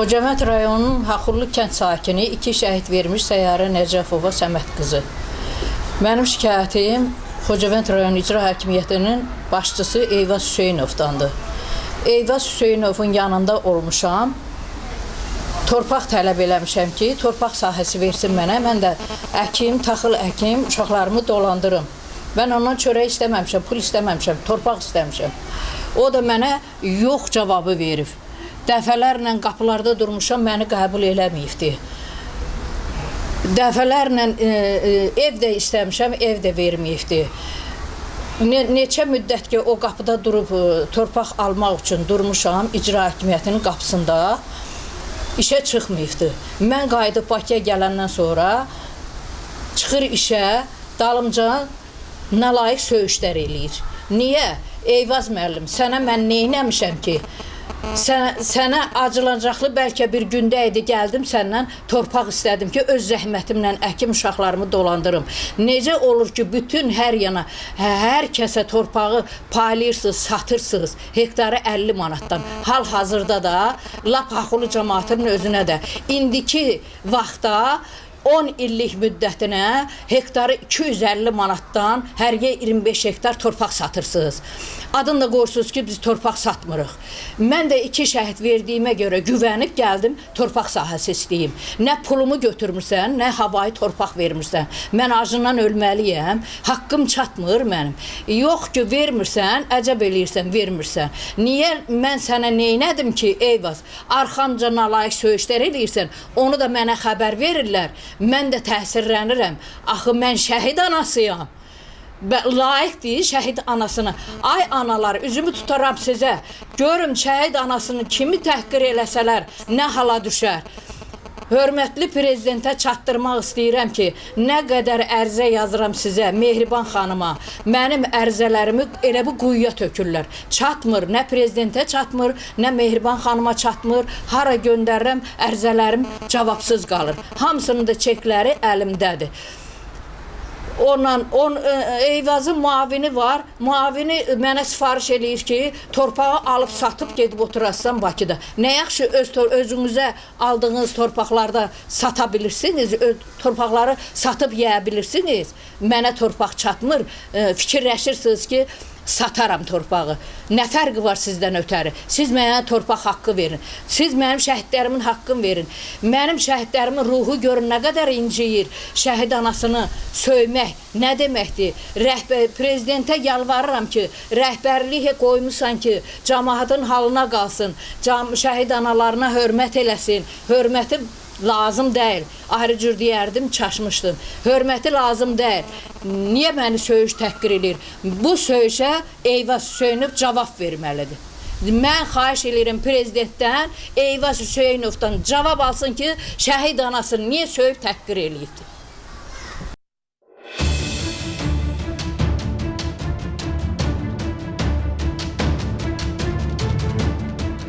Hocavənd rayonunun Haxurlu kənd sakini iki şəhid vermiş Səyyarə Nəcəfova Səməd qızı. Mənim şikayətim Xocavənd rayon icra hakimiyyətinin başçısı Eyvaz Hüseynovdandır. Eyvaz Hüseynovun yanında olmuşam. Torpaq tələb eləmişəm ki, torpaq sahəsi versin mənə. Mən də əkim, taxıl əkim, uşaqlarımı dolandırım. Mən ondan çörək istəməmişəm, pul istəməmişəm, torpaq istəmişəm. O da mənə yox cavabı verib. Dəfələrlə qapılarda durmuşam, məni qəbul eləməyibdi. Dəfələrlə e, e, ev də istəmişəm, ev də verməyibdi. Ne, neçə müddət ki o qapıda durub e, torpaq almaq üçün durmuşam icra hakimiyyətinin qapısında işə çıxmayıbdı. Mən qayıdıb Bakıya gələndən sonra çıxır işə, dalımca nalayiq söyüşlər eləyir. Niyə? Eyvaz müəllim, sənə mən nə etmişəm ki? Sən, sənə acılanacaqlı bəlkə bir gündə idi gəldim səndən torpaq istədim ki, öz zəhmətimlə əkim uşaqlarımı dolandırım. Necə olur ki, bütün hər yana hə- hər kəsə torpağı paylayırsınız, satırsınız hektarı 50 manatdan. Hal-hazırda da lap haxulu cəmaatının özünə də indiki vaxtda 10 illik müddətinə hektarı 250 manatdan hər yer 25 hektar torpaq satırsınız. Adını da qoyursunuz ki, biz torpaq satmırıq. Mən də iki şəhid verdiyimə görə güvənib gəldim, torpaq sahəsi istəyim. Nə pulumu götürmürsən, nə havayı torpaq vermirsən. Mən acından ölməliyəm. Haqqım çatmır mənim. Yox ki, vermirsən, əcəb eləyirsən, vermirsən. Niyə mən sənə neynədim ki, Eyvaz? Arxamca nalayiq söyüşlər eləyirsən, onu da mənə xəbər verirlər. Mən də təsirlənirəm. Axı mən şəhid anasıyam. Layiqdir şəhid anasına. Ay analar, üzümü tutaram sizə. Görün şəhid anasını kimi təhqir eləsələr, nə hala düşər. Hörmətli prezidentə çatdırmaq istəyirəm ki, nə qədər ərizə yazıram sizə, Mehriban xanıma. Mənim ərizələrimi elə bu quyuya tökürlər. Çatmır, nə prezidentə çatmır, nə Mehriban xanıma çatmır. Hara göndərirəm, ərizələrim cavabsız qalır. Hamısının da çekləri əlimdədir. Ondan on e, Eyvazın muavini var. Muavini mənə sifariş eləyir ki, torpağı alıb satıb gedib oturassan Bakıda. Nə yaxşı öz özünüzə aldığınız torpaqlarda sata bilirsiniz, öz torpaqları satıb yeyə bilirsiniz. Mənə torpaq çatmır. E, Fikirləşirsiniz ki, sataram torpağı. Nə fərqi var sizdən ötəri? Siz mənə torpaq haqqı verin. Siz mənim şəhidlərimin haqqını verin. Mənim şəhidlərimin ruhu görün nə qədər inciyir. Şəhid anasını söymək nə deməkdir? Rəhbər prezidentə yalvarıram ki, rəhbərlik qoymusan ki, cəmaətin halına qalsın. Cam şəhid analarına hörmət eləsin. Hörməti lazım deyil. Ayrı cür deyərdim, çaşmışdım. Hörməti lazım deyil. Niyə məni söyüş təhqir edir? Bu söyüşə Eyvaz Hüseynov cavab verməlidir. Mən xahiş edirəm prezidentdən Eyvaz Hüseynovdan cavab alsın ki, şəhid anasını niyə söyüb təhqir eləyibdir?